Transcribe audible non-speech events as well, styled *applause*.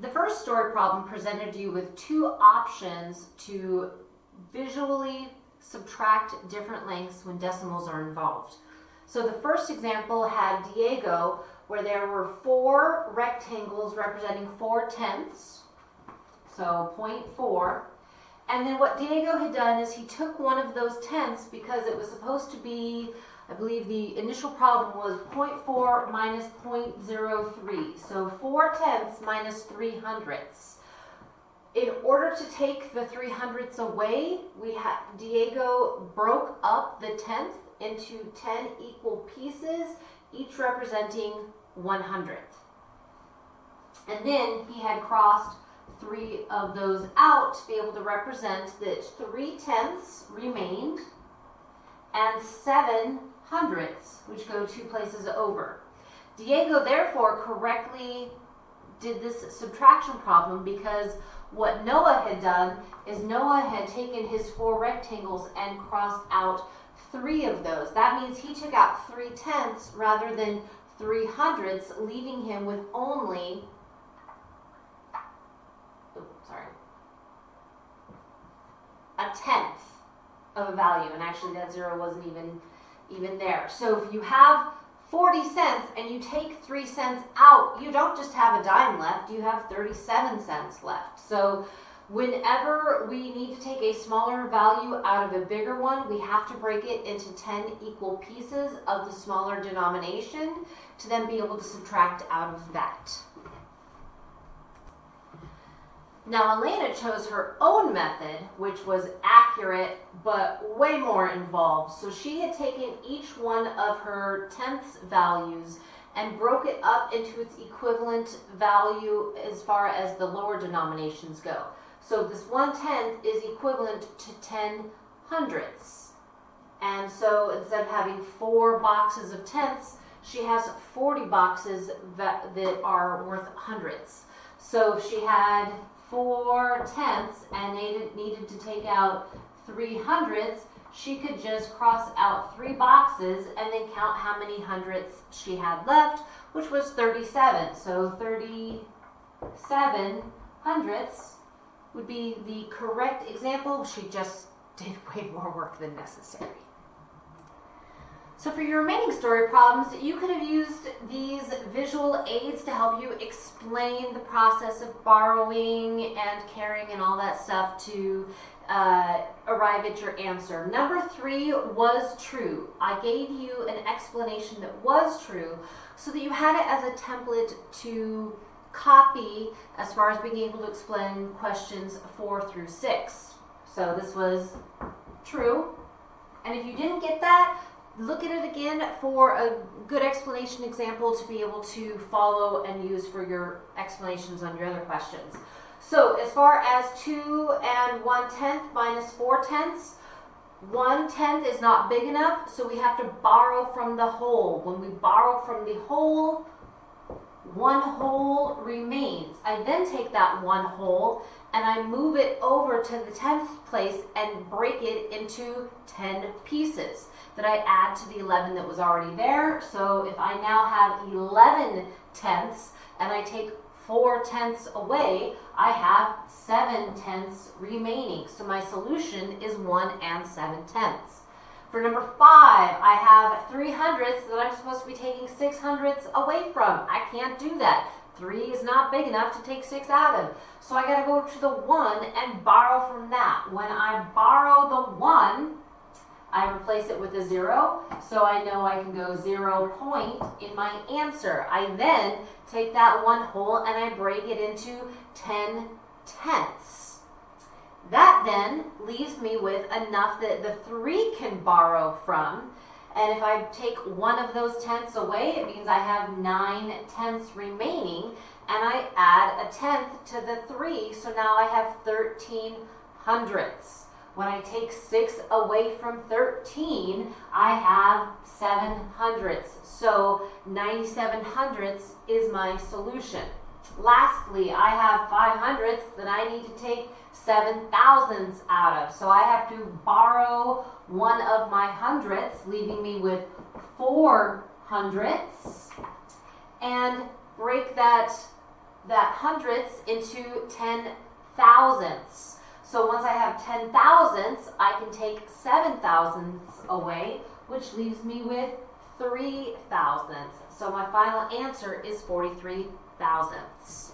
the first story problem presented you with two options to visually subtract different lengths when decimals are involved. So the first example had Diego where there were four rectangles representing four tenths, so 0.4. And then what Diego had done is he took one of those tenths because it was supposed to be, I believe the initial problem was 0.4 minus 0.03. So 4 tenths minus 3 hundredths. In order to take the 3 hundredths away, we Diego broke up the tenth into 10 equal pieces, each representing 1 hundredth. And then he had crossed three of those out to be able to represent that 3 tenths remained and 7 hundredths, which go two places over. Diego therefore correctly did this subtraction problem because what Noah had done is Noah had taken his four rectangles and crossed out three of those. That means he took out three tenths rather than three hundredths, leaving him with only, sorry, a tenth of a value. And actually that zero wasn't even, even there. So if you have 40 cents and you take 3 cents out, you don't just have a dime left, you have 37 cents left. So whenever we need to take a smaller value out of a bigger one, we have to break it into 10 equal pieces of the smaller denomination to then be able to subtract out of that. Now, Elena chose her own method, which was accurate but way more involved. So she had taken each one of her tenths values and broke it up into its equivalent value as far as the lower denominations go. So this one tenth is equivalent to 10 hundredths. And so instead of having four boxes of tenths, she has 40 boxes that, that are worth hundredths. So if she had four tenths and needed, needed to take out three hundredths, she could just cross out three boxes and then count how many hundredths she had left, which was 37. So 37 hundredths would be the correct example. She just *laughs* did way more work than necessary. So for your remaining story problems, you could have used these visual aids to help you explain the process of borrowing and carrying and all that stuff to uh, arrive at your answer. Number three was true. I gave you an explanation that was true so that you had it as a template to copy as far as being able to explain questions four through six. So this was true. And if you didn't get that, look at it again for a good explanation example to be able to follow and use for your explanations on your other questions. So as far as 2 and 1 tenth minus 4 tenths, 1 tenth is not big enough, so we have to borrow from the whole. When we borrow from the whole, one whole remains. I then take that one whole and I move it over to the 10th place and break it into 10 pieces that I add to the 11 that was already there. So if I now have 11 tenths and I take 4 tenths away, I have 7 tenths remaining. So my solution is 1 and 7 tenths. For number 5, I have 3 hundredths that I'm supposed to be taking 6 hundredths away from. I can't do that. 3 is not big enough to take 6 out of. So I got to go to the 1 and borrow from that. When I borrow the 1, I replace it with a 0, so I know I can go 0 point in my answer. I then take that 1 whole and I break it into 10 tenths. That then leaves me with enough that the 3 can borrow from. And if I take one of those tenths away, it means I have 9 tenths remaining. And I add a tenth to the 3, so now I have 13 hundredths. When I take 6 away from 13, I have 7 hundredths. So 97 hundredths is my solution. Lastly, I have 5 hundredths that I need to take 7 thousandths out of. So I have to borrow one of my hundredths, leaving me with 4 hundredths, and break that that hundredths into ten thousandths. So once I have ten thousandths, I can take seven thousandths away, which leaves me with three thousandths. So my final answer is 43 thousandths.